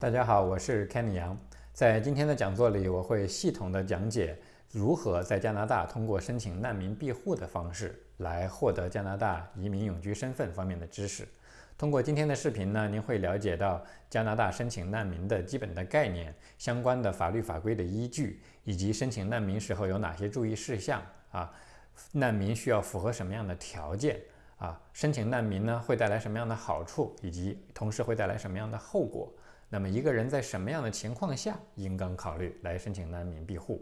大家好，我是 Kenny 杨。在今天的讲座里，我会系统的讲解如何在加拿大通过申请难民庇护的方式来获得加拿大移民永居身份方面的知识。通过今天的视频呢，您会了解到加拿大申请难民的基本的概念、相关的法律法规的依据，以及申请难民时候有哪些注意事项啊？难民需要符合什么样的条件啊？申请难民呢会带来什么样的好处，以及同时会带来什么样的后果？那么一个人在什么样的情况下应当考虑来申请难民庇护？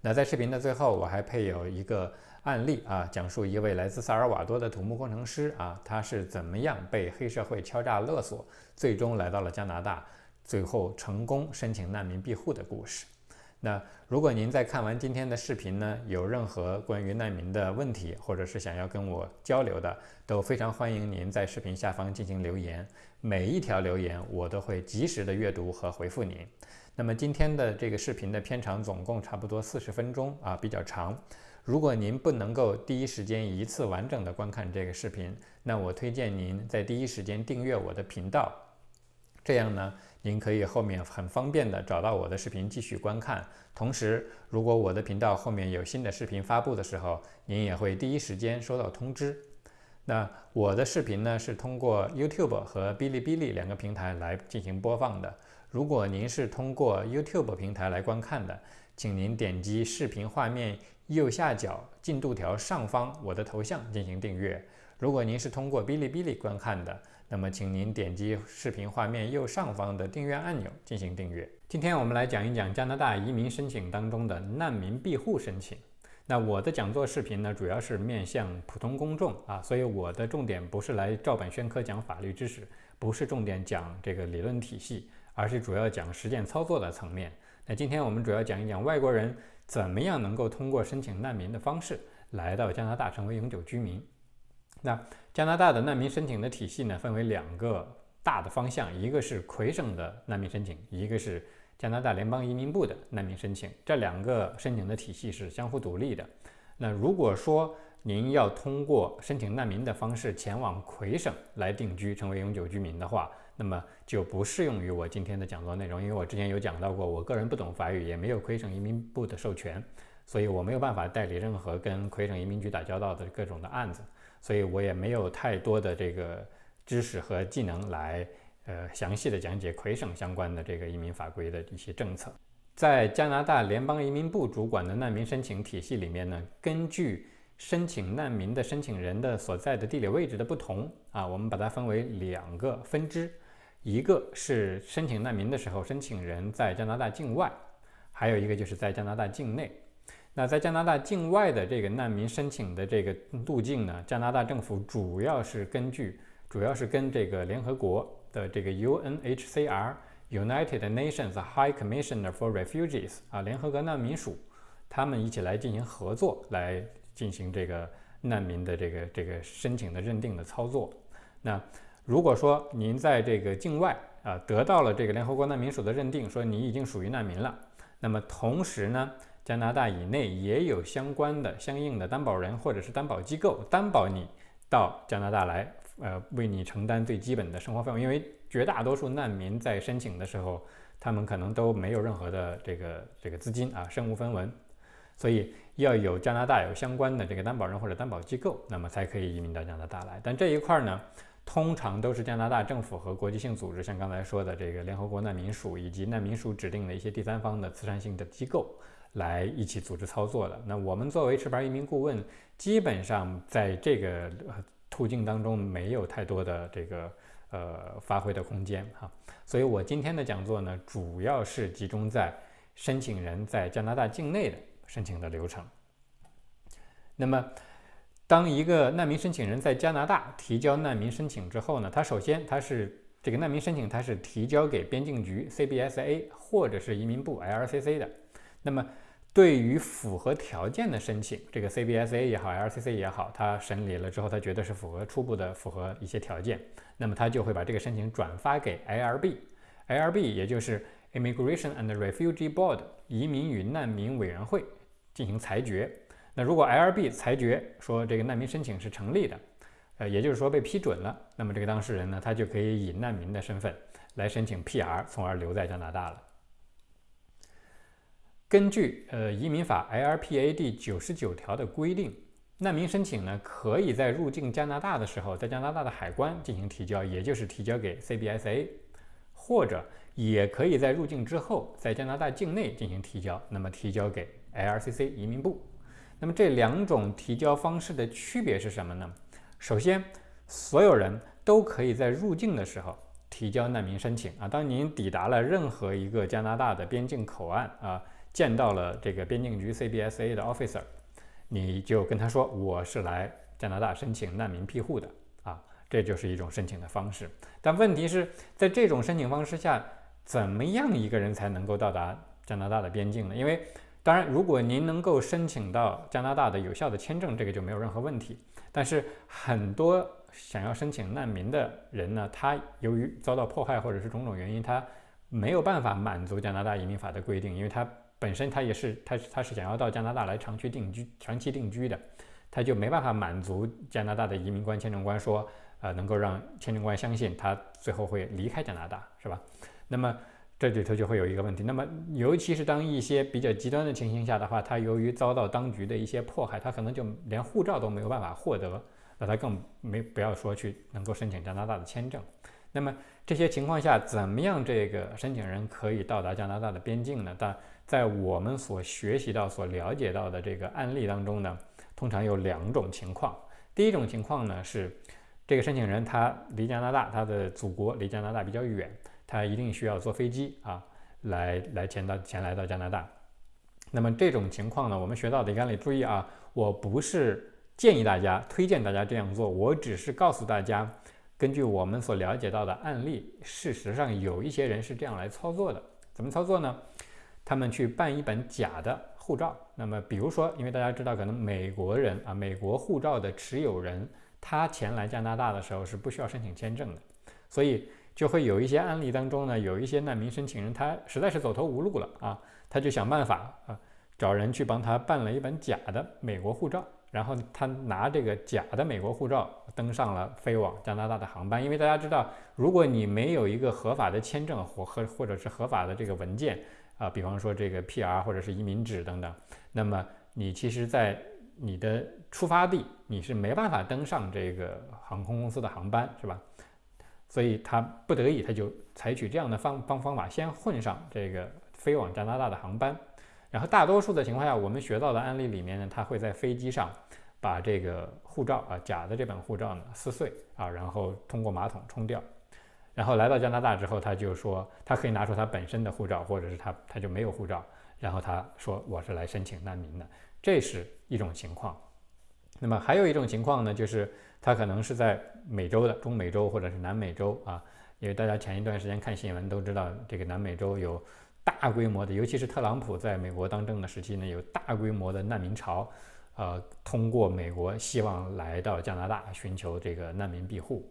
那在视频的最后，我还配有一个案例啊，讲述一位来自萨尔瓦多的土木工程师啊，他是怎么样被黑社会敲诈勒索，最终来到了加拿大，最后成功申请难民庇护的故事。那如果您在看完今天的视频呢，有任何关于难民的问题，或者是想要跟我交流的，都非常欢迎您在视频下方进行留言。每一条留言我都会及时的阅读和回复您。那么今天的这个视频的片长总共差不多四十分钟啊，比较长。如果您不能够第一时间一次完整的观看这个视频，那我推荐您在第一时间订阅我的频道。这样呢，您可以后面很方便的找到我的视频继续观看。同时，如果我的频道后面有新的视频发布的时候，您也会第一时间收到通知。那我的视频呢是通过 YouTube 和哔哩哔哩两个平台来进行播放的。如果您是通过 YouTube 平台来观看的，请您点击视频画面右下角进度条上方我的头像进行订阅。如果您是通过哔哩哔哩观看的，那么，请您点击视频画面右上方的订阅按钮进行订阅。今天我们来讲一讲加拿大移民申请当中的难民庇护申请。那我的讲座视频呢，主要是面向普通公众啊，所以我的重点不是来照本宣科讲法律知识，不是重点讲这个理论体系，而是主要讲实践操作的层面。那今天我们主要讲一讲外国人怎么样能够通过申请难民的方式来到加拿大成为永久居民。那加拿大的难民申请的体系呢，分为两个大的方向，一个是魁省的难民申请，一个是加拿大联邦移民部的难民申请。这两个申请的体系是相互独立的。那如果说您要通过申请难民的方式前往魁省来定居，成为永久居民的话，那么就不适用于我今天的讲座内容，因为我之前有讲到过，我个人不懂法语，也没有魁省移民部的授权，所以我没有办法代理任何跟魁省移民局打交道的各种的案子。所以我也没有太多的这个知识和技能来，呃，详细的讲解魁省相关的这个移民法规的一些政策。在加拿大联邦移民部主管的难民申请体系里面呢，根据申请难民的申请人的所在的地理位置的不同啊，我们把它分为两个分支，一个是申请难民的时候，申请人在加拿大境外，还有一个就是在加拿大境内。那在加拿大境外的这个难民申请的这个路径呢？加拿大政府主要是根据，主要是跟这个联合国的这个 UNHCR United Nations High Commissioner for Refugees 啊，联合国难民署，他们一起来进行合作，来进行这个难民的这个这个申请的认定的操作。那如果说您在这个境外啊得到了这个联合国难民署的认定，说你已经属于难民了，那么同时呢？加拿大以内也有相关的、相应的担保人或者是担保机构担保你到加拿大来，呃，为你承担最基本的生活费用。因为绝大多数难民在申请的时候，他们可能都没有任何的这个这个资金啊，身无分文，所以要有加拿大有相关的这个担保人或者担保机构，那么才可以移民到加拿大来。但这一块呢，通常都是加拿大政府和国际性组织，像刚才说的这个联合国难民署以及难民署指定的一些第三方的慈善性的机构。来一起组织操作的。那我们作为持牌移民顾问，基本上在这个途径当中没有太多的这个呃发挥的空间哈。所以我今天的讲座呢，主要是集中在申请人在加拿大境内的申请的流程。那么，当一个难民申请人在加拿大提交难民申请之后呢，他首先他是这个难民申请，他是提交给边境局 CBSA 或者是移民部 LCC 的。那么对于符合条件的申请，这个 CBSA 也好，LCC 也好，他审理了之后，他觉得是符合初步的符合一些条件，那么他就会把这个申请转发给 IRB，IRB 也就是 Immigration and Refugee Board 移民与难民委员会进行裁决。那如果 IRB 裁决说这个难民申请是成立的，呃，也就是说被批准了，那么这个当事人呢，他就可以以难民的身份来申请 PR，从而留在加拿大了。根据呃移民法 LPA 第九十九条的规定，难民申请呢，可以在入境加拿大的时候，在加拿大的海关进行提交，也就是提交给 CBSA，或者也可以在入境之后，在加拿大境内进行提交，那么提交给 LCC 移民部。那么这两种提交方式的区别是什么呢？首先，所有人都可以在入境的时候提交难民申请啊。当您抵达了任何一个加拿大的边境口岸啊。见到了这个边境局 CBSA 的 officer，你就跟他说我是来加拿大申请难民庇护的啊，这就是一种申请的方式。但问题是在这种申请方式下，怎么样一个人才能够到达加拿大的边境呢？因为当然，如果您能够申请到加拿大的有效的签证，这个就没有任何问题。但是很多想要申请难民的人呢，他由于遭到迫害或者是种种原因，他没有办法满足加拿大移民法的规定，因为他。本身他也是，他他是想要到加拿大来长期定居、长期定居的，他就没办法满足加拿大的移民官、签证官说，呃，能够让签证官相信他最后会离开加拿大，是吧？那么这里头就会有一个问题。那么尤其是当一些比较极端的情形下的话，他由于遭到当局的一些迫害，他可能就连护照都没有办法获得，那他更没不要说去能够申请加拿大的签证。那么这些情况下，怎么样这个申请人可以到达加拿大的边境呢？但在我们所学习到、所了解到的这个案例当中呢，通常有两种情况。第一种情况呢是，这个申请人他离加拿大，他的祖国离加拿大比较远，他一定需要坐飞机啊，来来前到前来到加拿大。那么这种情况呢，我们学到的案例，注意啊，我不是建议大家、推荐大家这样做，我只是告诉大家，根据我们所了解到的案例，事实上有一些人是这样来操作的。怎么操作呢？他们去办一本假的护照，那么比如说，因为大家知道，可能美国人啊，美国护照的持有人，他前来加拿大的时候是不需要申请签证的，所以就会有一些案例当中呢，有一些难民申请人，他实在是走投无路了啊，他就想办法啊，找人去帮他办了一本假的美国护照，然后他拿这个假的美国护照登上了飞往加拿大的航班，因为大家知道，如果你没有一个合法的签证或和或者是合法的这个文件。啊，比方说这个 PR 或者是移民纸等等，那么你其实，在你的出发地你是没办法登上这个航空公司的航班，是吧？所以他不得已，他就采取这样的方方方法，先混上这个飞往加拿大的航班，然后大多数的情况下，我们学到的案例里面呢，他会在飞机上把这个护照啊，假的这本护照呢撕碎啊，然后通过马桶冲掉。然后来到加拿大之后，他就说他可以拿出他本身的护照，或者是他他就没有护照。然后他说我是来申请难民的，这是一种情况。那么还有一种情况呢，就是他可能是在美洲的中美洲或者是南美洲啊，因为大家前一段时间看新闻都知道，这个南美洲有大规模的，尤其是特朗普在美国当政的时期呢，有大规模的难民潮，呃，通过美国希望来到加拿大寻求这个难民庇护。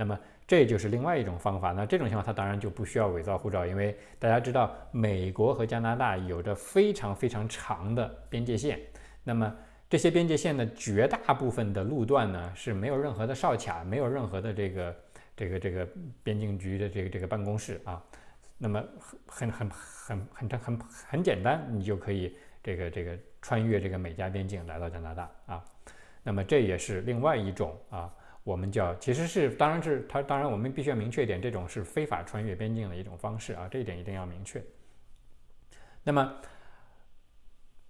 那么这就是另外一种方法。那这种情况，它当然就不需要伪造护照，因为大家知道，美国和加拿大有着非常非常长的边界线。那么这些边界线的绝大部分的路段呢，是没有任何的哨卡，没有任何的这个这个这个边境局的这个这个办公室啊。那么很很很很很很很简单，你就可以这个这个穿越这个美加边境来到加拿大啊。那么这也是另外一种啊。我们叫其实是，当然是他，当然我们必须要明确一点，这种是非法穿越边境的一种方式啊，这一点一定要明确。那么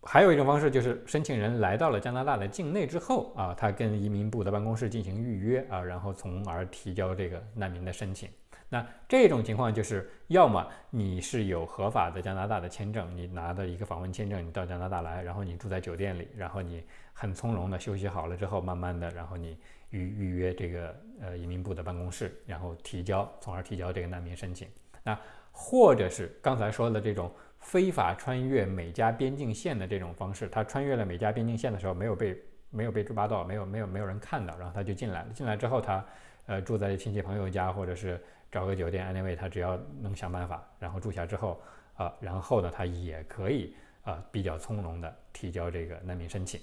还有一种方式就是申请人来到了加拿大的境内之后啊，他跟移民部的办公室进行预约啊，然后从而提交这个难民的申请。那这种情况就是，要么你是有合法的加拿大的签证，你拿的一个访问签证，你到加拿大来，然后你住在酒店里，然后你很从容的休息好了之后，慢慢的，然后你。预预约这个呃移民部的办公室，然后提交，从而提交这个难民申请。那或者是刚才说的这种非法穿越美加边境线的这种方式，他穿越了美加边境线的时候没有被没有被抓到，没有没有没有人看到，然后他就进来了。进来之后，他呃住在亲戚朋友家，或者是找个酒店，anyway，他只要能想办法，然后住下之后啊，然后呢他也可以啊比较从容的提交这个难民申请。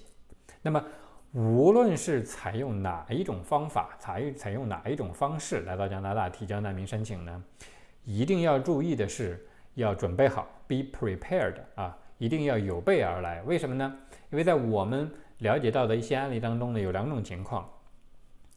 那么。无论是采用哪一种方法，采采用哪一种方式来到加拿大提交难民申请呢？一定要注意的是，要准备好，be prepared 啊，一定要有备而来。为什么呢？因为在我们了解到的一些案例当中呢，有两种情况。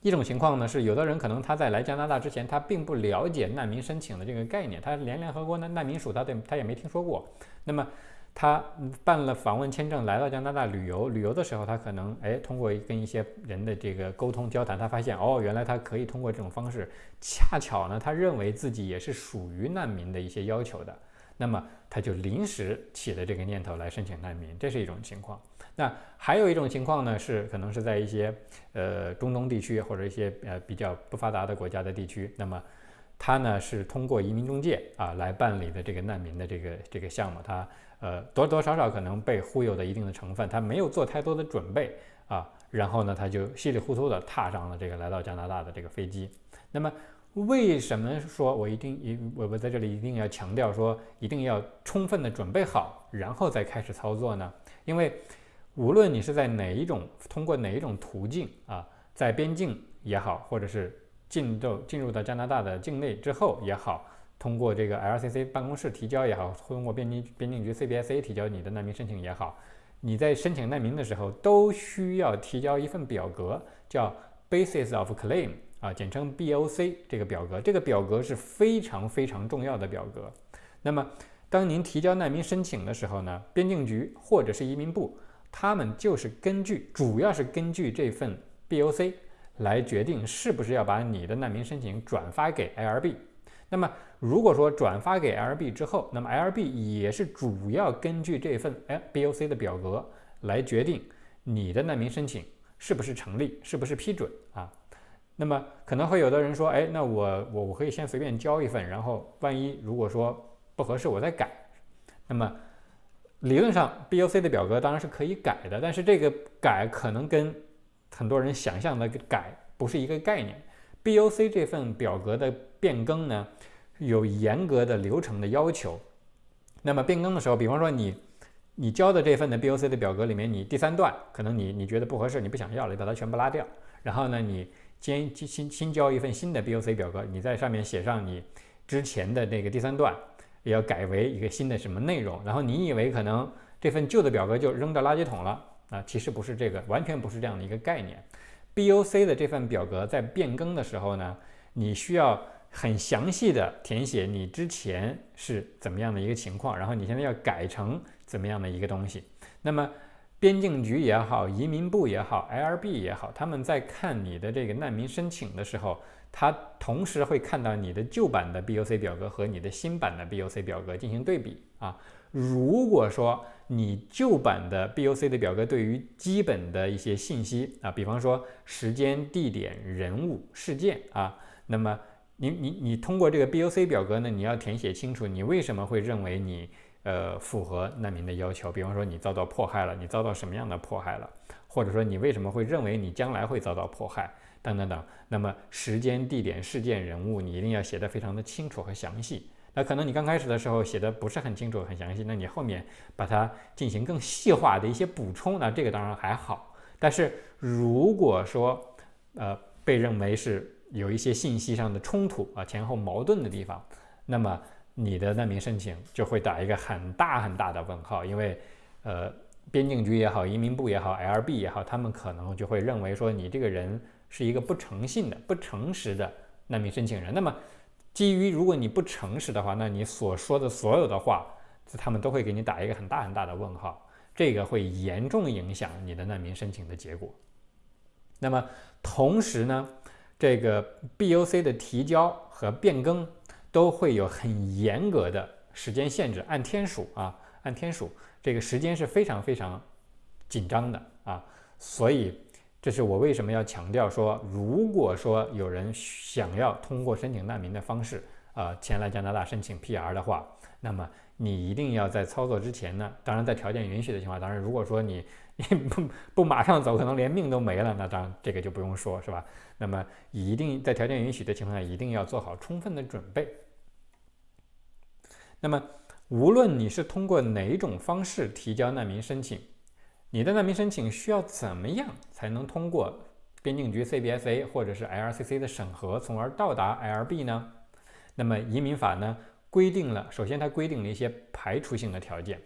一种情况呢是，有的人可能他在来加拿大之前，他并不了解难民申请的这个概念，他连联合国难难民署他对他也没听说过。那么他办了访问签证来到加拿大旅游，旅游的时候他可能哎通过跟一些人的这个沟通交谈，他发现哦原来他可以通过这种方式，恰巧呢他认为自己也是属于难民的一些要求的，那么他就临时起了这个念头来申请难民，这是一种情况。那还有一种情况呢，是可能是在一些呃中东地区或者一些呃比较不发达的国家的地区，那么他呢是通过移民中介啊来办理的这个难民的这个这个项目，他呃多多少少可能被忽悠的一定的成分，他没有做太多的准备啊，然后呢他就稀里糊涂的踏上了这个来到加拿大的这个飞机。那么为什么说我一定一我我在这里一定要强调说一定要充分的准备好，然后再开始操作呢？因为无论你是在哪一种通过哪一种途径啊，在边境也好，或者是进入进入到加拿大的境内之后也好，通过这个 LCC 办公室提交也好，通过边境边境局 CBSA 提交你的难民申请也好，你在申请难民的时候都需要提交一份表格，叫 Basis of Claim 啊，简称 BOC 这个表格，这个表格是非常非常重要的表格。那么当您提交难民申请的时候呢，边境局或者是移民部。他们就是根据，主要是根据这份 BOC 来决定是不是要把你的难民申请转发给 IRB。那么，如果说转发给 LB 之后，那么 LB 也是主要根据这份哎 BOC 的表格来决定你的难民申请是不是成立，是不是批准啊？那么可能会有的人说，哎，那我我我可以先随便交一份，然后万一如果说不合适，我再改。那么。理论上，BOC 的表格当然是可以改的，但是这个改可能跟很多人想象的改不是一个概念。BOC 这份表格的变更呢，有严格的流程的要求。那么变更的时候，比方说你你交的这份的 BOC 的表格里面，你第三段可能你你觉得不合适，你不想要了，你把它全部拉掉。然后呢，你先新新交一份新的 BOC 表格，你在上面写上你之前的那个第三段。也要改为一个新的什么内容，然后你以为可能这份旧的表格就扔到垃圾桶了啊？其实不是这个，完全不是这样的一个概念。BOC 的这份表格在变更的时候呢，你需要很详细的填写你之前是怎么样的一个情况，然后你现在要改成怎么样的一个东西。那么边境局也好，移民部也好，IRB 也好，他们在看你的这个难民申请的时候。他同时会看到你的旧版的 BOC 表格和你的新版的 BOC 表格进行对比啊。如果说你旧版的 BOC 的表格对于基本的一些信息啊，比方说时间、地点、人物、事件啊，那么你你你通过这个 BOC 表格呢，你要填写清楚你为什么会认为你呃符合难民的要求。比方说你遭到迫害了，你遭到什么样的迫害了，或者说你为什么会认为你将来会遭到迫害。等等等，那么时间、地点、事件、人物，你一定要写得非常的清楚和详细。那可能你刚开始的时候写的不是很清楚、很详细，那你后面把它进行更细化的一些补充，那这个当然还好。但是如果说呃被认为是有一些信息上的冲突啊、前后矛盾的地方，那么你的难民申请就会打一个很大很大的问号，因为呃边境局也好、移民部也好、LB 也好，他们可能就会认为说你这个人。是一个不诚信的、不诚实的难民申请人。那么，基于如果你不诚实的话，那你所说的所有的话，他们都会给你打一个很大很大的问号，这个会严重影响你的难民申请的结果。那么，同时呢，这个 BOC 的提交和变更都会有很严格的时间限制，按天数啊，按天数，这个时间是非常非常紧张的啊，所以。这是我为什么要强调说，如果说有人想要通过申请难民的方式，呃，前来加拿大申请 PR 的话，那么你一定要在操作之前呢，当然在条件允许的情况，当然如果说你你不不马上走，可能连命都没了，那当然这个就不用说，是吧？那么一定在条件允许的情况下，一定要做好充分的准备。那么无论你是通过哪种方式提交难民申请，你的难民申请需要怎么样才能通过边境局 CBSA 或者是 LCC 的审核，从而到达 LB 呢？那么移民法呢规定了，首先它规定了一些排除性的条件，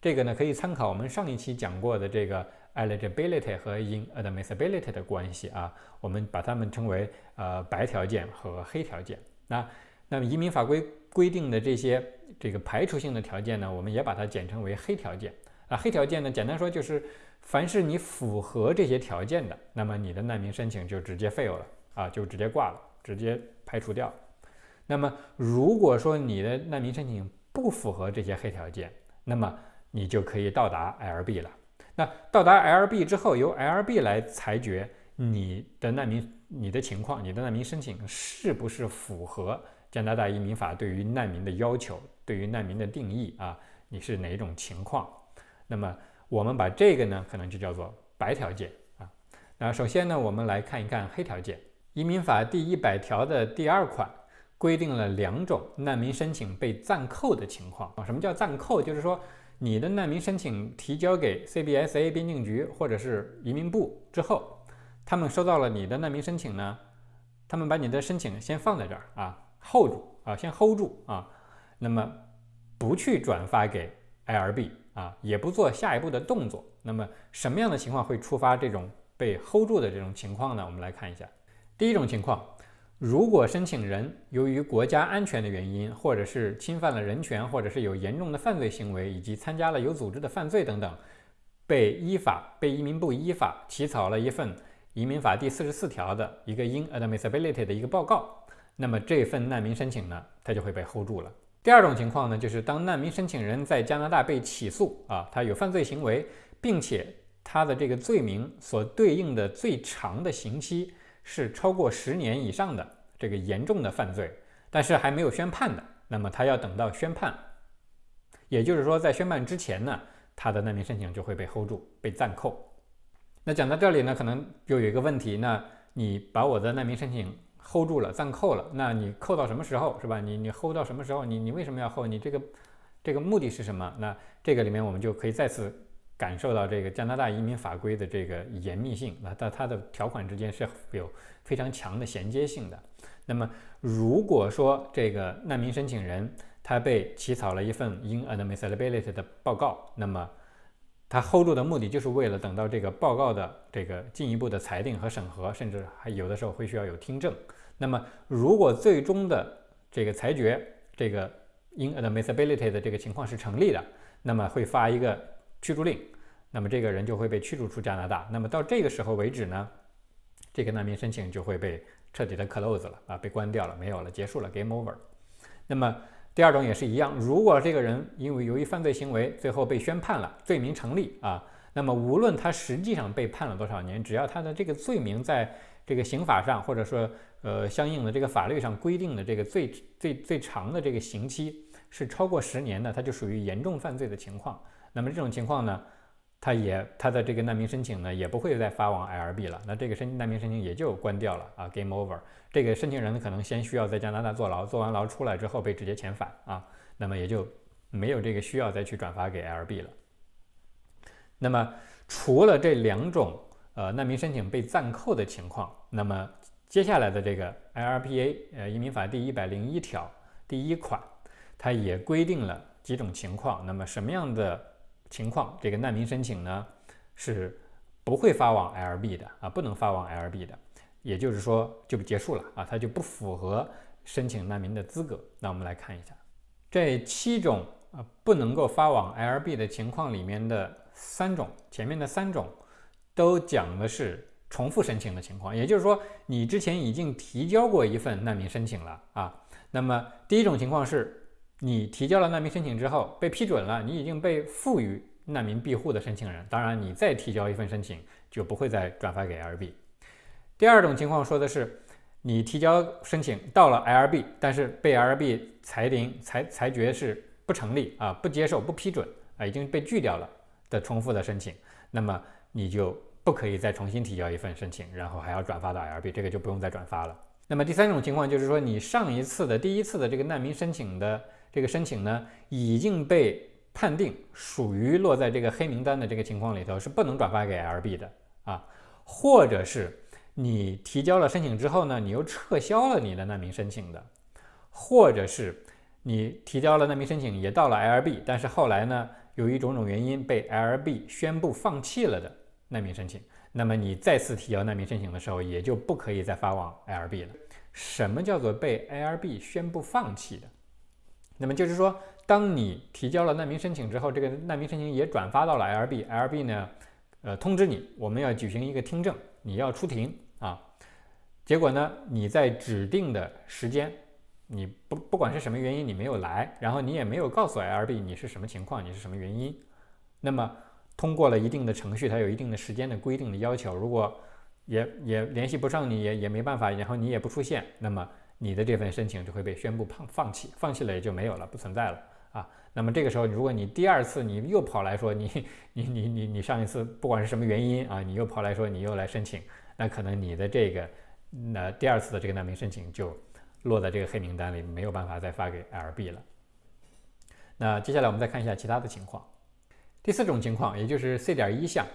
这个呢可以参考我们上一期讲过的这个 eligibility 和 inadmissibility 的关系啊，我们把它们称为呃白条件和黑条件。那那么移民法规规定的这些这个排除性的条件呢，我们也把它简称为黑条件啊。黑条件呢，简单说就是，凡是你符合这些条件的，那么你的难民申请就直接 fail 了啊，就直接挂了，直接排除掉。那么如果说你的难民申请不符合这些黑条件，那么你就可以到达 LB 了。那到达 LB 之后，由 LB 来裁决你的难民你的情况，你的难民申请是不是符合。加拿大移民法对于难民的要求，对于难民的定义啊，你是哪一种情况？那么我们把这个呢，可能就叫做白条件啊。那首先呢，我们来看一看黑条件。移民法第一百条的第二款规定了两种难民申请被暂扣的情况啊。什么叫暂扣？就是说你的难民申请提交给 CBSA 边境局或者是移民部之后，他们收到了你的难民申请呢，他们把你的申请先放在这儿啊。hold 住啊，先 hold 住啊，那么不去转发给 IRB 啊，也不做下一步的动作。那么什么样的情况会触发这种被 hold 住的这种情况呢？我们来看一下。第一种情况，如果申请人由于国家安全的原因，或者是侵犯了人权，或者是有严重的犯罪行为，以及参加了有组织的犯罪等等，被依法被移民部依法起草了一份移民法第四十四条的一个 inadmissibility 的一个报告。那么这份难民申请呢，它就会被 hold 住了。第二种情况呢，就是当难民申请人在加拿大被起诉啊，他有犯罪行为，并且他的这个罪名所对应的最长的刑期是超过十年以上的这个严重的犯罪，但是还没有宣判的，那么他要等到宣判，也就是说在宣判之前呢，他的难民申请就会被 hold 住，被暂扣。那讲到这里呢，可能又有一个问题，那你把我的难民申请。hold 住了，暂扣了，那你扣到什么时候是吧？你你 hold 到什么时候？你你为什么要 hold？你这个这个目的是什么？那这个里面我们就可以再次感受到这个加拿大移民法规的这个严密性，那它它的条款之间是有非常强的衔接性的。那么如果说这个难民申请人他被起草了一份 inadmissibility 的报告，那么他 hold 住的目的就是为了等到这个报告的这个进一步的裁定和审核，甚至还有的时候会需要有听证。那么，如果最终的这个裁决，这个 inadmissibility 的这个情况是成立的，那么会发一个驱逐令，那么这个人就会被驱逐出加拿大。那么到这个时候为止呢，这个难民申请就会被彻底的 close 了啊，被关掉了，没有了，结束了，game over。那么。第二种也是一样，如果这个人因为由于犯罪行为最后被宣判了，罪名成立啊，那么无论他实际上被判了多少年，只要他的这个罪名在这个刑法上或者说呃相应的这个法律上规定的这个最最最长的这个刑期是超过十年的，他就属于严重犯罪的情况。那么这种情况呢？他也他的这个难民申请呢，也不会再发往 LB 了，那这个申难民申请也就关掉了啊，game over。这个申请人呢，可能先需要在加拿大坐牢，坐完牢出来之后被直接遣返啊，那么也就没有这个需要再去转发给 LB 了。那么除了这两种呃难民申请被暂扣的情况，那么接下来的这个 IRPA 呃移民法第一百零一条第一款，它也规定了几种情况，那么什么样的？情况，这个难民申请呢是不会发往 LB 的啊，不能发往 LB 的，也就是说就结束了啊，它就不符合申请难民的资格。那我们来看一下这七种啊不能够发往 LB 的情况里面的三种，前面的三种都讲的是重复申请的情况，也就是说你之前已经提交过一份难民申请了啊。那么第一种情况是。你提交了难民申请之后被批准了，你已经被赋予难民庇护的申请人，当然你再提交一份申请就不会再转发给 LB。第二种情况说的是，你提交申请到了 LB，但是被 LB 裁定裁裁决是不成立啊，不接受不批准啊，已经被拒掉了的重复的申请，那么你就不可以再重新提交一份申请，然后还要转发到 LB，这个就不用再转发了。那么第三种情况就是说，你上一次的第一次的这个难民申请的。这个申请呢已经被判定属于落在这个黑名单的这个情况里头，是不能转发给 LB 的啊，或者是你提交了申请之后呢，你又撤销了你的难民申请的，或者是你提交了难民申请也到了 LB，但是后来呢，由于种种原因被 LB 宣布放弃了的难民申请，那么你再次提交难民申请的时候，也就不可以再发往 LB 了。什么叫做被 LB 宣布放弃的？那么就是说。当你提交了难民申请之后，这个难民申请也转发到了 LB，LB 呢，呃，通知你我们要举行一个听证，你要出庭啊。结果呢，你在指定的时间，你不不管是什么原因你没有来，然后你也没有告诉 LB 你是什么情况，你是什么原因。那么通过了一定的程序，它有一定的时间的规定的要求，如果也也联系不上你，也也没办法，然后你也不出现，那么你的这份申请就会被宣布放放弃，放弃了也就没有了，不存在了。啊，那么这个时候，如果你第二次你又跑来说你你你你你上一次不管是什么原因啊，你又跑来说你又来申请，那可能你的这个那第二次的这个难民申请就落在这个黑名单里，没有办法再发给 LB 了。那接下来我们再看一下其他的情况。第四种情况，也就是 C 点一项，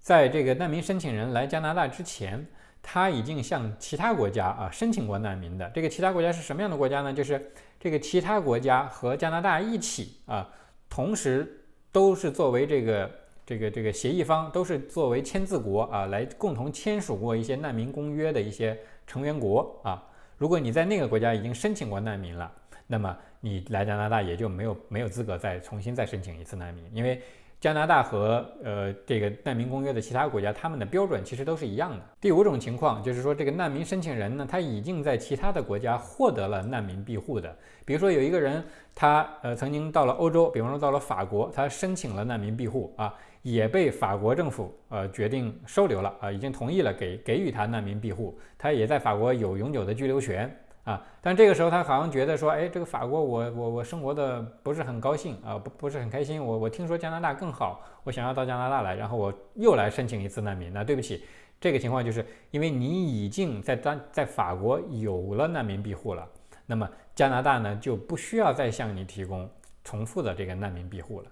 在这个难民申请人来加拿大之前，他已经向其他国家啊申请过难民的。这个其他国家是什么样的国家呢？就是。这个其他国家和加拿大一起啊，同时都是作为这个这个这个协议方，都是作为签字国啊，来共同签署过一些难民公约的一些成员国啊。如果你在那个国家已经申请过难民了，那么你来加拿大也就没有没有资格再重新再申请一次难民，因为。加拿大和呃这个难民公约的其他国家，他们的标准其实都是一样的。第五种情况就是说，这个难民申请人呢，他已经在其他的国家获得了难民庇护的。比如说有一个人，他呃曾经到了欧洲，比方说到了法国，他申请了难民庇护啊，也被法国政府呃决定收留了啊，已经同意了给给予他难民庇护，他也在法国有永久的居留权。啊，但这个时候他好像觉得说，哎，这个法国我我我生活的不是很高兴啊，不不是很开心。我我听说加拿大更好，我想要到加拿大来，然后我又来申请一次难民。那对不起，这个情况就是因为你已经在当在法国有了难民庇护了，那么加拿大呢就不需要再向你提供重复的这个难民庇护了，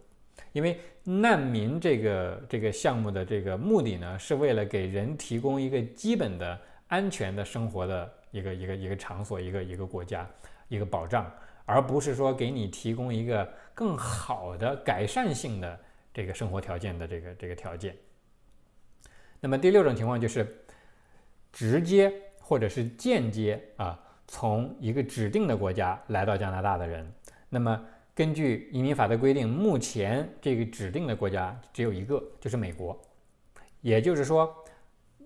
因为难民这个这个项目的这个目的呢是为了给人提供一个基本的安全的生活的。一个一个一个场所，一个一个国家，一个保障，而不是说给你提供一个更好的改善性的这个生活条件的这个这个条件。那么第六种情况就是直接或者是间接啊，从一个指定的国家来到加拿大的人。那么根据移民法的规定，目前这个指定的国家只有一个，就是美国。也就是说，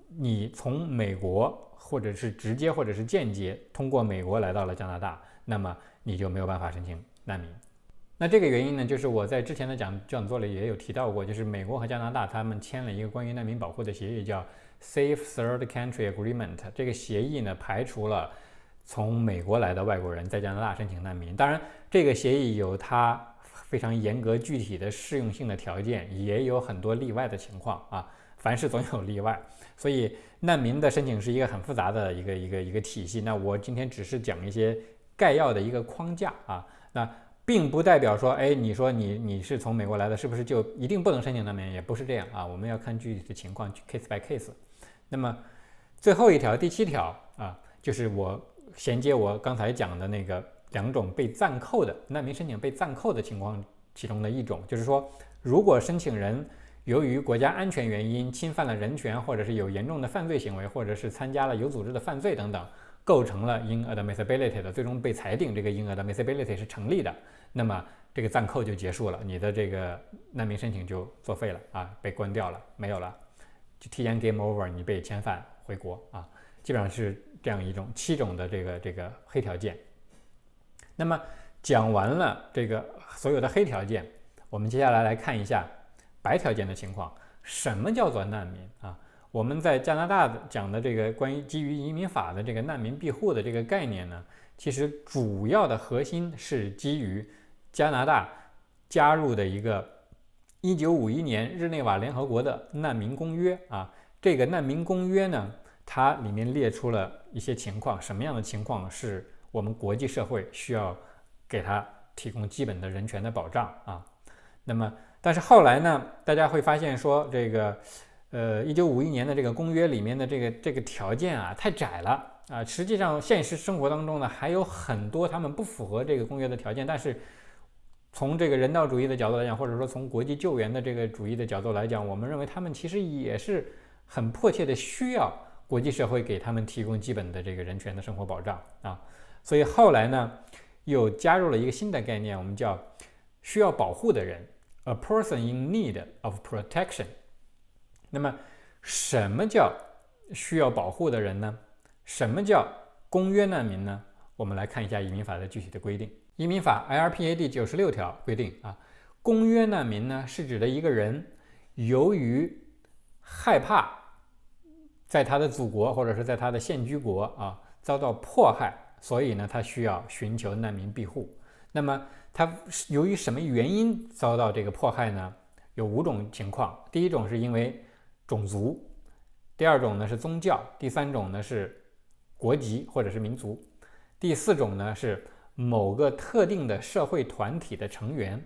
你从美国。或者是直接或者是间接通过美国来到了加拿大，那么你就没有办法申请难民。那这个原因呢，就是我在之前的讲讲座里也有提到过，就是美国和加拿大他们签了一个关于难民保护的协议，叫 Safe Third Country Agreement。这个协议呢，排除了从美国来的外国人在加拿大申请难民。当然，这个协议有它非常严格具体的适用性的条件，也有很多例外的情况啊。凡事总有例外，所以难民的申请是一个很复杂的一个一个一个体系。那我今天只是讲一些概要的一个框架啊，那并不代表说，哎，你说你你是从美国来的，是不是就一定不能申请难民？也不是这样啊，我们要看具体的情况，case by case。那么最后一条，第七条啊，就是我衔接我刚才讲的那个两种被暂扣的难民申请被暂扣的情况其中的一种，就是说，如果申请人由于国家安全原因侵犯了人权，或者是有严重的犯罪行为，或者是参加了有组织的犯罪等等，构成了 inadmissibility 的，最终被裁定这个 inadmissibility 是成立的，那么这个暂扣就结束了，你的这个难民申请就作废了啊，被关掉了，没有了，就提前 game over，你被遣返回国啊，基本上是这样一种七种的这个这个黑条件。那么讲完了这个所有的黑条件，我们接下来来看一下。白条件的情况，什么叫做难民啊？我们在加拿大讲的这个关于基于移民法的这个难民庇护的这个概念呢，其实主要的核心是基于加拿大加入的一个1951年日内瓦联合国的难民公约啊。这个难民公约呢，它里面列出了一些情况，什么样的情况是我们国际社会需要给他提供基本的人权的保障啊？那么，但是后来呢，大家会发现说，这个，呃，一九五一年的这个公约里面的这个这个条件啊，太窄了啊。实际上，现实生活当中呢，还有很多他们不符合这个公约的条件。但是，从这个人道主义的角度来讲，或者说从国际救援的这个主义的角度来讲，我们认为他们其实也是很迫切的需要国际社会给他们提供基本的这个人权的生活保障啊。所以后来呢，又加入了一个新的概念，我们叫需要保护的人，a person in need of protection。那么，什么叫需要保护的人呢？什么叫公约难民呢？我们来看一下移民法的具体的规定。移民法 （IRPA） 第九十六条规定啊，公约难民呢是指的一个人由于害怕在他的祖国或者是在他的现居国啊遭到迫害。所以呢，他需要寻求难民庇护。那么，他由于什么原因遭到这个迫害呢？有五种情况。第一种是因为种族，第二种呢是宗教，第三种呢是国籍或者是民族，第四种呢是某个特定的社会团体的成员，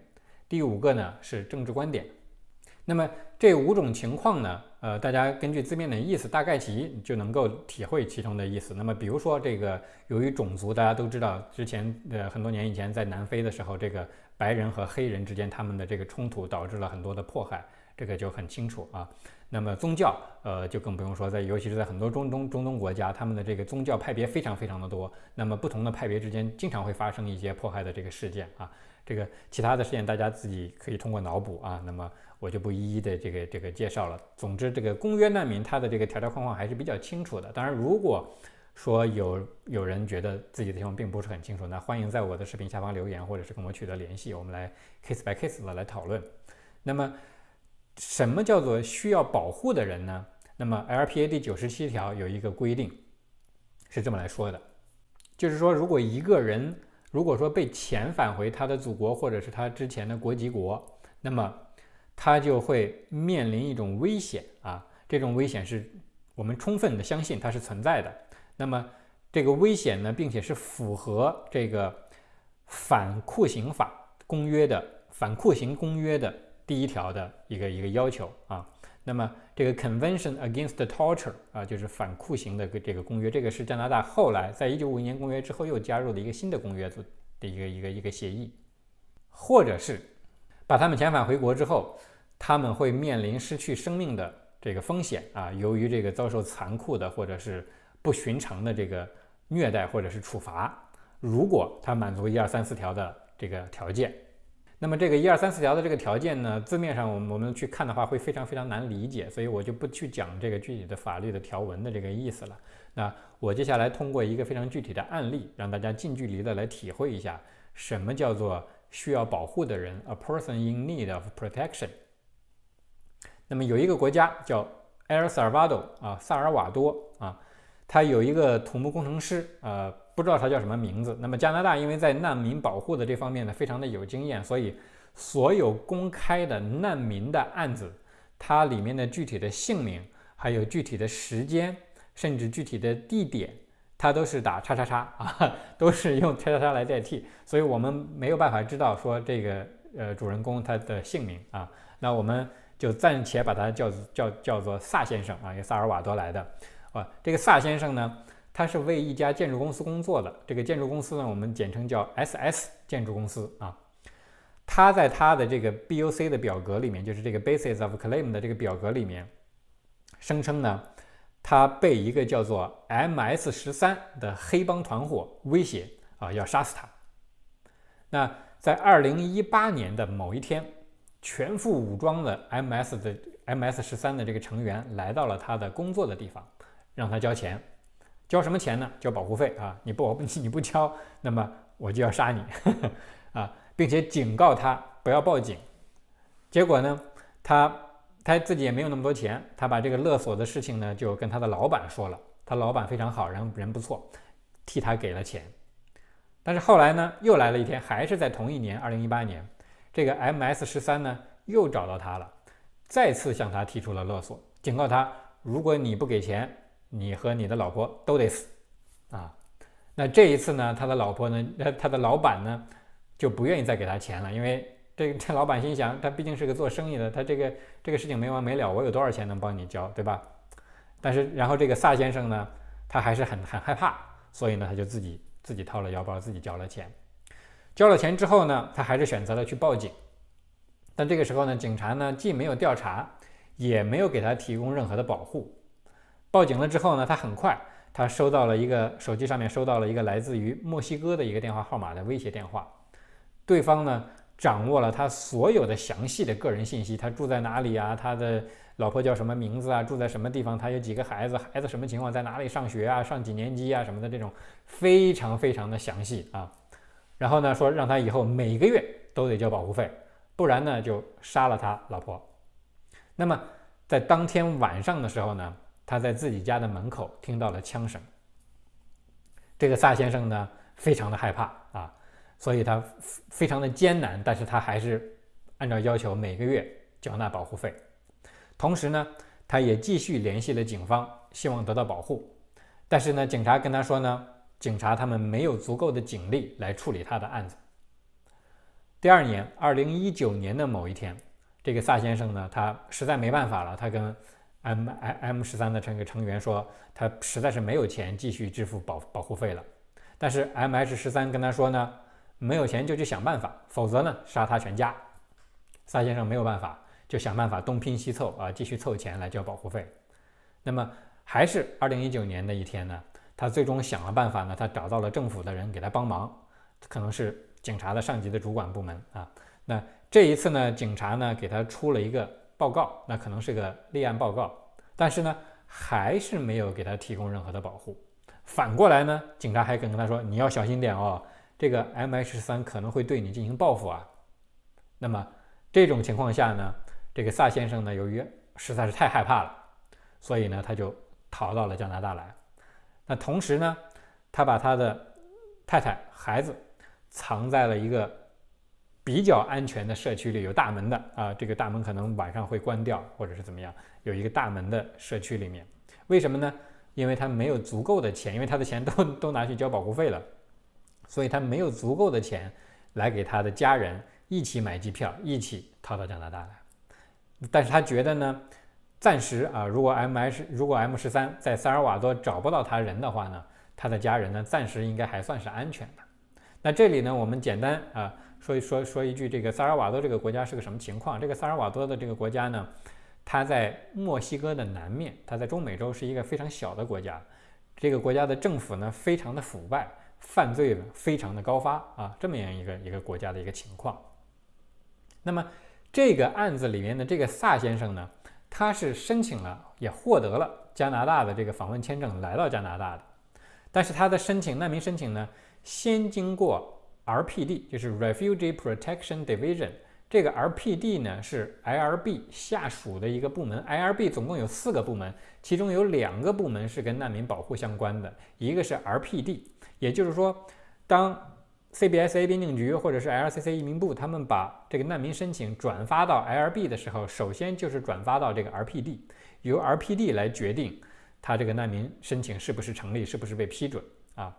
第五个呢是政治观点。那么这五种情况呢？呃，大家根据字面的意思，大概其就能够体会其中的意思。那么，比如说这个，由于种族，大家都知道，之前呃很多年以前在南非的时候，这个白人和黑人之间他们的这个冲突导致了很多的迫害，这个就很清楚啊。那么宗教，呃，就更不用说，在尤其是在很多中东中东国家，他们的这个宗教派别非常非常的多。那么不同的派别之间经常会发生一些迫害的这个事件啊。这个其他的事件大家自己可以通过脑补啊。那么。我就不一一的这个这个介绍了。总之，这个公约难民它的这个条条框框还是比较清楚的。当然，如果说有有人觉得自己的情况并不是很清楚，那欢迎在我的视频下方留言，或者是跟我取得联系，我们来 case by case 的来讨论。那么，什么叫做需要保护的人呢？那么 LPA 第九十七条有一个规定是这么来说的，就是说，如果一个人如果说被遣返回他的祖国或者是他之前的国籍国，那么他就会面临一种危险啊，这种危险是我们充分的相信它是存在的。那么这个危险呢，并且是符合这个反酷刑法公约的反酷刑公约的第一条的一个一个要求啊。那么这个 Convention Against Torture 啊，就是反酷刑的这个公约，这个是加拿大后来在一九五一年公约之后又加入的一个新的公约的的一个一个一个协议，或者是。把他们遣返回国之后，他们会面临失去生命的这个风险啊！由于这个遭受残酷的或者是不寻常的这个虐待或者是处罚，如果他满足一二三四条的这个条件，那么这个一二三四条的这个条件呢，字面上我们我们去看的话会非常非常难理解，所以我就不去讲这个具体的法律的条文的这个意思了。那我接下来通过一个非常具体的案例，让大家近距离的来体会一下什么叫做。需要保护的人，a person in need of protection。那么有一个国家叫 El Salvador 啊，萨尔瓦多啊，他有一个土木工程师，呃，不知道他叫什么名字。那么加拿大因为在难民保护的这方面呢，非常的有经验，所以所有公开的难民的案子，它里面的具体的姓名，还有具体的时间，甚至具体的地点。它都是打叉叉叉 啊，都是用叉叉叉来代替，所以我们没有办法知道说这个呃主人公他的姓名啊，那我们就暂且把他叫叫叫做萨先生啊，由萨尔瓦多来的啊。这个萨先生呢，他是为一家建筑公司工作的，这个建筑公司呢，我们简称叫 SS 建筑公司啊。他在他的这个 BOC 的表格里面，就是这个 Basis of Claim 的这个表格里面，声称呢。他被一个叫做 MS 十三的黑帮团伙威胁啊，要杀死他。那在二零一八年的某一天，全副武装的 MS 的 MS 十三的这个成员来到了他的工作的地方，让他交钱。交什么钱呢？交保护费啊！你不你不交，那么我就要杀你 啊，并且警告他不要报警。结果呢，他。他自己也没有那么多钱，他把这个勒索的事情呢，就跟他的老板说了。他老板非常好，人人不错，替他给了钱。但是后来呢，又来了一天，还是在同一年，二零一八年，这个 MS 十三呢又找到他了，再次向他提出了勒索，警告他，如果你不给钱，你和你的老婆都得死啊。那这一次呢，他的老婆呢，他的老板呢，就不愿意再给他钱了，因为这这老板心想，他毕竟是个做生意的，他这个这个事情没完没了，我有多少钱能帮你交，对吧？但是然后这个萨先生呢，他还是很很害怕，所以呢，他就自己自己掏了腰包，自己交了钱。交了钱之后呢，他还是选择了去报警。但这个时候呢，警察呢既没有调查，也没有给他提供任何的保护。报警了之后呢，他很快他收到了一个手机上面收到了一个来自于墨西哥的一个电话号码的威胁电话，对方呢掌握了他所有的详细的个人信息，他住在哪里啊？他的老婆叫什么名字啊？住在什么地方？他有几个孩子？孩子什么情况？在哪里上学啊？上几年级啊？什么的这种非常非常的详细啊。然后呢，说让他以后每个月都得交保护费，不然呢就杀了他老婆。那么在当天晚上的时候呢，他在自己家的门口听到了枪声。这个萨先生呢非常的害怕啊，所以他非常的艰难，但是他还是按照要求每个月缴纳保护费。同时呢，他也继续联系了警方，希望得到保护。但是呢，警察跟他说呢。警察他们没有足够的警力来处理他的案子。第二年，二零一九年的某一天，这个萨先生呢，他实在没办法了，他跟 M M 十三的这个成员说，他实在是没有钱继续支付保保护费了。但是 M H 十三跟他说呢，没有钱就去想办法，否则呢，杀他全家。萨先生没有办法，就想办法东拼西凑啊，继续凑钱来交保护费。那么，还是二零一九年的一天呢？他最终想了办法呢，他找到了政府的人给他帮忙，可能是警察的上级的主管部门啊。那这一次呢，警察呢给他出了一个报告，那可能是个立案报告，但是呢还是没有给他提供任何的保护。反过来呢，警察还跟他说：“你要小心点哦，这个 M H 三可能会对你进行报复啊。”那么这种情况下呢，这个萨先生呢，由于实在是太害怕了，所以呢他就逃到了加拿大来。那同时呢，他把他的太太、孩子藏在了一个比较安全的社区里，有大门的啊，这个大门可能晚上会关掉，或者是怎么样，有一个大门的社区里面。为什么呢？因为他没有足够的钱，因为他的钱都 都拿去交保护费了，所以他没有足够的钱来给他的家人一起买机票，一起逃到加拿大来。但是他觉得呢。暂时啊，如果 M H 如果 M 十三在萨尔瓦多找不到他人的话呢，他的家人呢暂时应该还算是安全的。那这里呢，我们简单啊说一说说一句，这个萨尔瓦多这个国家是个什么情况？这个萨尔瓦多的这个国家呢，它在墨西哥的南面，它在中美洲是一个非常小的国家。这个国家的政府呢非常的腐败，犯罪呢非常的高发啊，这么样一个一个国家的一个情况。那么这个案子里面的这个萨先生呢？他是申请了，也获得了加拿大的这个访问签证，来到加拿大的。但是他的申请难民申请呢，先经过 RPD，就是 Refugee Protection Division。这个 RPD 呢是 IRB 下属的一个部门。IRB 总共有四个部门，其中有两个部门是跟难民保护相关的，一个是 RPD。也就是说，当 CBSA 边境局或者是 LCC 移民部，他们把这个难民申请转发到 lrb 的时候，首先就是转发到这个 RPD，由 RPD 来决定他这个难民申请是不是成立，是不是被批准啊。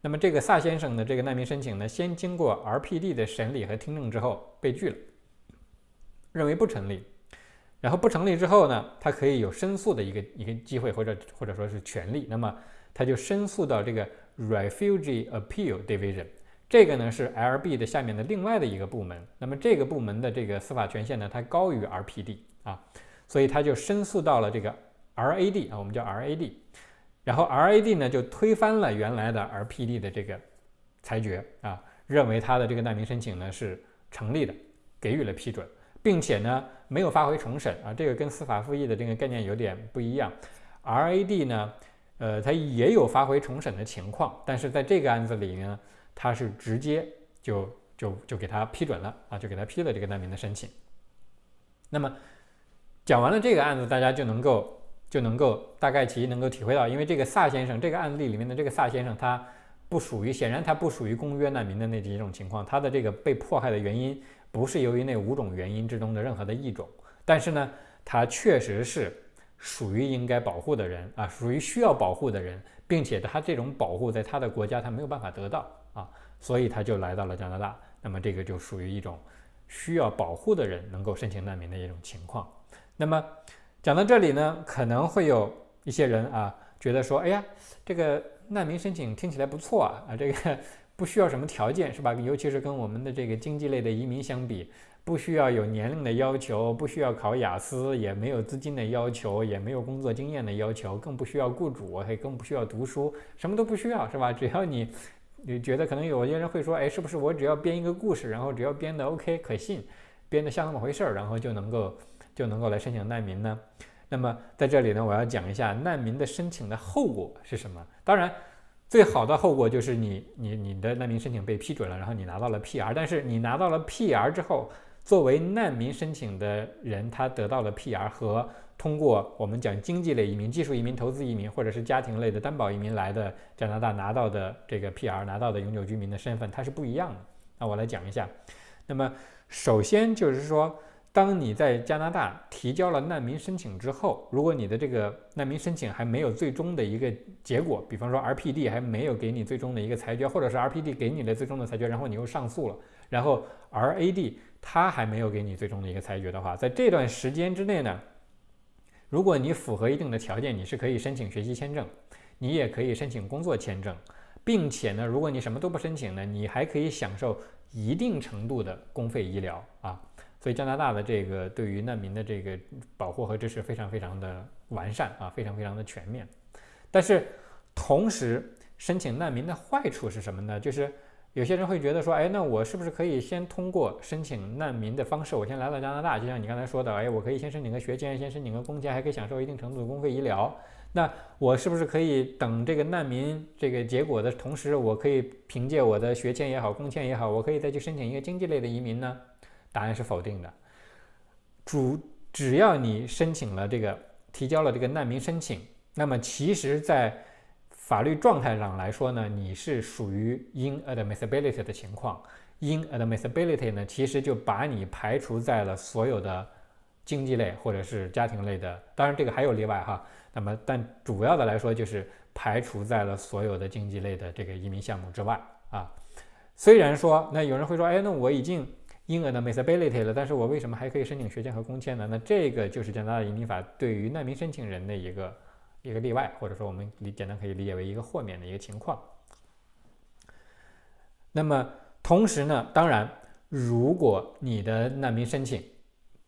那么这个萨先生的这个难民申请呢，先经过 RPD 的审理和听证之后被拒了，认为不成立。然后不成立之后呢，他可以有申诉的一个一个机会或者或者说是权利，那么他就申诉到这个 Refugee Appeal Division。这个呢是 LB 的下面的另外的一个部门，那么这个部门的这个司法权限呢，它高于 RPD 啊，所以他就申诉到了这个 RAD 啊，我们叫 RAD，然后 RAD 呢就推翻了原来的 RPD 的这个裁决啊，认为他的这个难民申请呢是成立的，给予了批准，并且呢没有发回重审啊，这个跟司法复议的这个概念有点不一样，RAD 呢，呃，它也有发回重审的情况，但是在这个案子里呢。他是直接就就就给他批准了啊，就给他批了这个难民的申请。那么讲完了这个案子，大家就能够就能够大概其能够体会到，因为这个萨先生这个案例里面的这个萨先生，他不属于，显然他不属于公约难民的那几种情况，他的这个被迫害的原因不是由于那五种原因之中的任何的一种，但是呢，他确实是属于应该保护的人啊，属于需要保护的人，并且他这种保护在他的国家他没有办法得到。啊，所以他就来到了加拿大，那么这个就属于一种需要保护的人能够申请难民的一种情况。那么讲到这里呢，可能会有一些人啊觉得说，哎呀，这个难民申请听起来不错啊，啊，这个不需要什么条件是吧？尤其是跟我们的这个经济类的移民相比。不需要有年龄的要求，不需要考雅思，也没有资金的要求，也没有工作经验的要求，更不需要雇主，还更不需要读书，什么都不需要，是吧？只要你，你觉得可能有些人会说，哎，是不是我只要编一个故事，然后只要编的 OK 可信，编的像那么回事儿，然后就能够就能够来申请难民呢？那么在这里呢，我要讲一下难民的申请的后果是什么。当然，最好的后果就是你你你的难民申请被批准了，然后你拿到了 PR，但是你拿到了 PR 之后。作为难民申请的人，他得到了 PR 和通过我们讲经济类移民、技术移民、投资移民或者是家庭类的担保移民来的加拿大拿到的这个 PR 拿到的永久居民的身份，它是不一样的。那我来讲一下。那么首先就是说，当你在加拿大提交了难民申请之后，如果你的这个难民申请还没有最终的一个结果，比方说 RPD 还没有给你最终的一个裁决，或者是 RPD 给你的最终的裁决，然后你又上诉了，然后 RAD。他还没有给你最终的一个裁决的话，在这段时间之内呢，如果你符合一定的条件，你是可以申请学习签证，你也可以申请工作签证，并且呢，如果你什么都不申请呢，你还可以享受一定程度的公费医疗啊。所以加拿大的这个对于难民的这个保护和支持非常非常的完善啊，非常非常的全面。但是同时，申请难民的坏处是什么呢？就是。有些人会觉得说，哎，那我是不是可以先通过申请难民的方式，我先来到加拿大，就像你刚才说的，哎，我可以先申请个学签，先申请个工签，还可以享受一定程度的公费医疗。那我是不是可以等这个难民这个结果的同时，我可以凭借我的学签也好，工签也好，我可以再去申请一个经济类的移民呢？答案是否定的。主只要你申请了这个，提交了这个难民申请，那么其实在法律状态上来说呢，你是属于 inadmissibility 的情况。inadmissibility 呢，其实就把你排除在了所有的经济类或者是家庭类的，当然这个还有例外哈。那么，但主要的来说就是排除在了所有的经济类的这个移民项目之外啊。虽然说，那有人会说，哎，那我已经 inademisability 了，但是我为什么还可以申请学签和工签呢？那这个就是加拿大移民法对于难民申请人的一个。一个例外，或者说我们理简单可以理解为一个豁免的一个情况。那么同时呢，当然，如果你的难民申请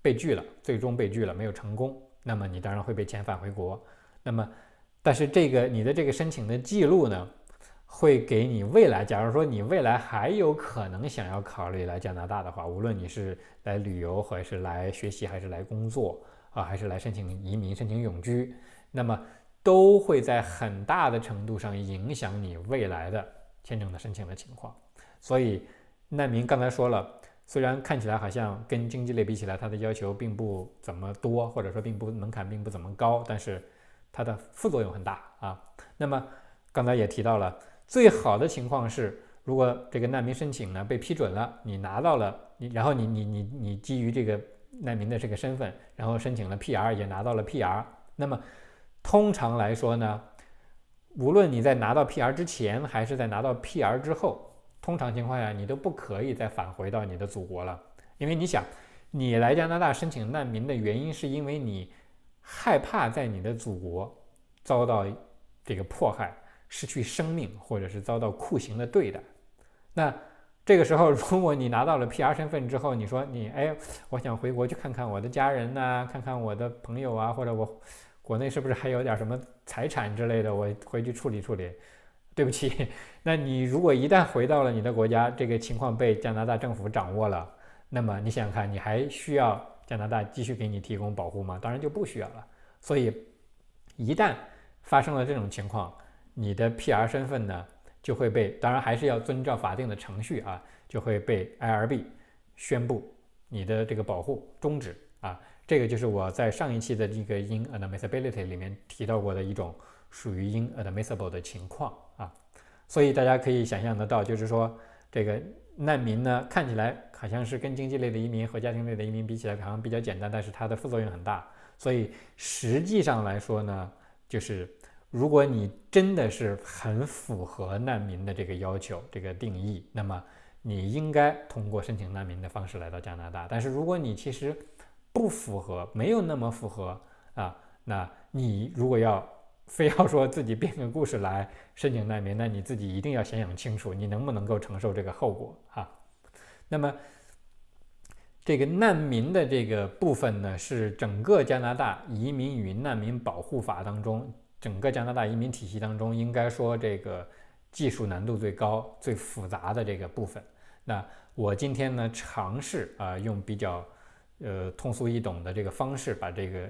被拒了，最终被拒了，没有成功，那么你当然会被遣返回国。那么，但是这个你的这个申请的记录呢，会给你未来，假如说你未来还有可能想要考虑来加拿大的话，无论你是来旅游，还是来学习，还是来工作啊，还是来申请移民、申请永居，那么。都会在很大的程度上影响你未来的签证的申请的情况。所以，难民刚才说了，虽然看起来好像跟经济类比起来，它的要求并不怎么多，或者说并不门槛并不怎么高，但是它的副作用很大啊。那么刚才也提到了，最好的情况是，如果这个难民申请呢被批准了，你拿到了你，然后你你你你基于这个难民的这个身份，然后申请了 PR 也拿到了 PR，那么。通常来说呢，无论你在拿到 PR 之前，还是在拿到 PR 之后，通常情况下你都不可以再返回到你的祖国了。因为你想，你来加拿大申请难民的原因，是因为你害怕在你的祖国遭到这个迫害、失去生命，或者是遭到酷刑的对待。那这个时候，如果你拿到了 PR 身份之后，你说你哎，我想回国去看看我的家人呐，看看我的朋友啊，或者我。国内是不是还有点什么财产之类的？我回去处理处理。对不起，那你如果一旦回到了你的国家，这个情况被加拿大政府掌握了，那么你想想看，你还需要加拿大继续给你提供保护吗？当然就不需要了。所以，一旦发生了这种情况，你的 PR 身份呢就会被，当然还是要遵照法定的程序啊，就会被 IRB 宣布你的这个保护终止啊。这个就是我在上一期的这个 inadmissibility 里面提到过的一种属于 inadmissible 的情况啊，所以大家可以想象得到，就是说这个难民呢，看起来好像是跟经济类的移民和家庭类的移民比起来好像比较简单，但是它的副作用很大。所以实际上来说呢，就是如果你真的是很符合难民的这个要求、这个定义，那么你应该通过申请难民的方式来到加拿大。但是如果你其实不符合，没有那么符合啊，那你如果要非要说自己编个故事来申请难民，那你自己一定要想想清楚，你能不能够承受这个后果哈。那么。这个难民的这个部分呢，是整个加拿大移民与难民保护法当中，整个加拿大移民体系当中，应该说这个技术难度最高、最复杂的这个部分。那我今天呢，尝试啊，用比较呃通俗易懂的这个方式，把这个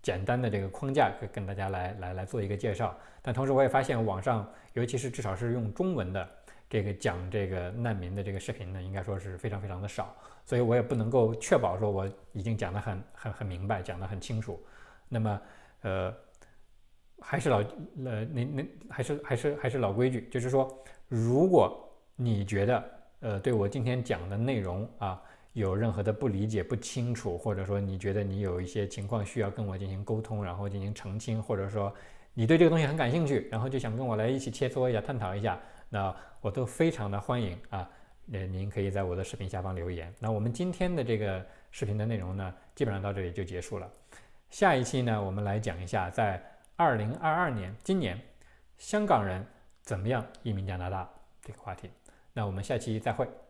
简单的这个框架跟跟大家来来来做一个介绍。但同时我也发现网上，尤其是至少是用中文的。这个讲这个难民的这个视频呢，应该说是非常非常的少，所以我也不能够确保说我已经讲得很很很明白，讲得很清楚。那么，呃，还是老呃，那那还是还是还是老规矩，就是说，如果你觉得呃对我今天讲的内容啊有任何的不理解、不清楚，或者说你觉得你有一些情况需要跟我进行沟通，然后进行澄清，或者说你对这个东西很感兴趣，然后就想跟我来一起切磋一下、探讨一下。那我都非常的欢迎啊，呃，您可以在我的视频下方留言。那我们今天的这个视频的内容呢，基本上到这里就结束了。下一期呢，我们来讲一下在二零二二年今年香港人怎么样移民加拿大这个话题。那我们下期再会。